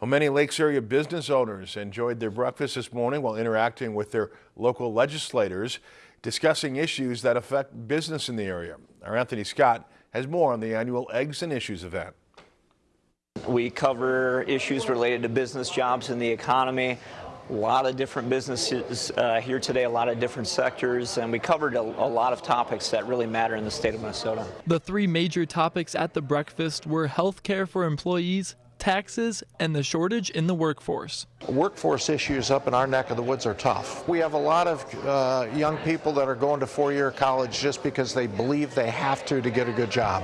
Well, many Lakes area business owners enjoyed their breakfast this morning while interacting with their local legislators, discussing issues that affect business in the area. Our Anthony Scott has more on the annual Eggs and Issues event. We cover issues related to business jobs and the economy. A lot of different businesses uh, here today, a lot of different sectors, and we covered a, a lot of topics that really matter in the state of Minnesota. The three major topics at the breakfast were health care for employees, taxes, and the shortage in the workforce. Workforce issues up in our neck of the woods are tough. We have a lot of uh, young people that are going to four-year college just because they believe they have to to get a good job.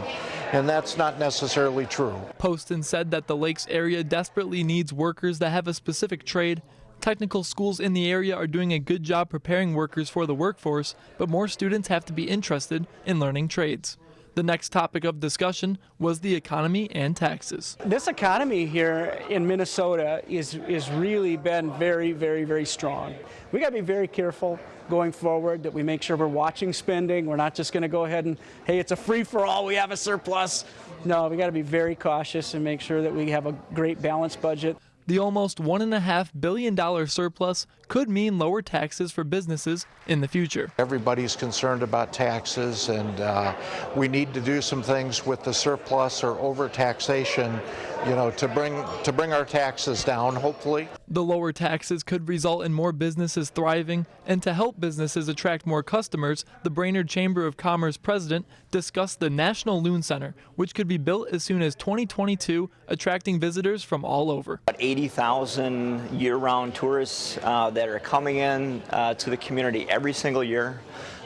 And that's not necessarily true. Poston said that the Lakes area desperately needs workers that have a specific trade. Technical schools in the area are doing a good job preparing workers for the workforce, but more students have to be interested in learning trades. The next topic of discussion was the economy and taxes. This economy here in Minnesota is, is really been very, very, very strong. We got to be very careful going forward that we make sure we're watching spending. We're not just going to go ahead and, hey, it's a free for all, we have a surplus. No, we got to be very cautious and make sure that we have a great balanced budget. The almost $1.5 billion surplus could mean lower taxes for businesses in the future. Everybody's concerned about taxes, and uh, we need to do some things with the surplus or overtaxation, you know, to bring, to bring our taxes down, hopefully. The lower taxes could result in more businesses thriving, and to help businesses attract more customers, the Brainerd Chamber of Commerce president discussed the National Loon Center, which could be built as soon as 2022, attracting visitors from all over. 80,000 year-round tourists uh, that are coming in uh, to the community every single year.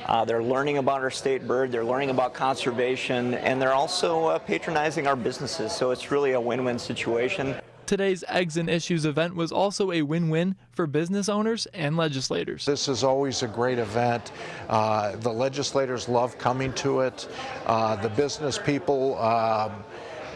Uh, they're learning about our state bird, they're learning about conservation, and they're also uh, patronizing our businesses, so it's really a win-win situation. Today's Eggs and Issues event was also a win-win for business owners and legislators. This is always a great event. Uh, the legislators love coming to it. Uh, the business people um,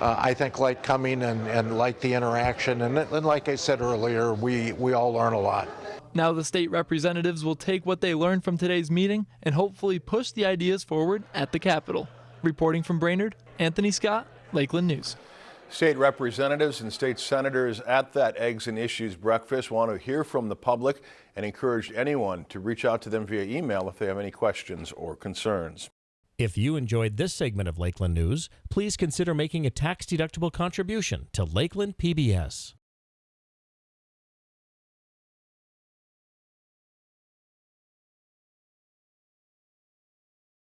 uh, I think like coming and, and like the interaction. And, and like I said earlier, we, we all learn a lot. Now the state representatives will take what they learned from today's meeting and hopefully push the ideas forward at the Capitol. Reporting from Brainerd, Anthony Scott, Lakeland News. State representatives and state senators at that Eggs and Issues breakfast want to hear from the public and encourage anyone to reach out to them via email if they have any questions or concerns. If you enjoyed this segment of Lakeland News, please consider making a tax-deductible contribution to Lakeland PBS.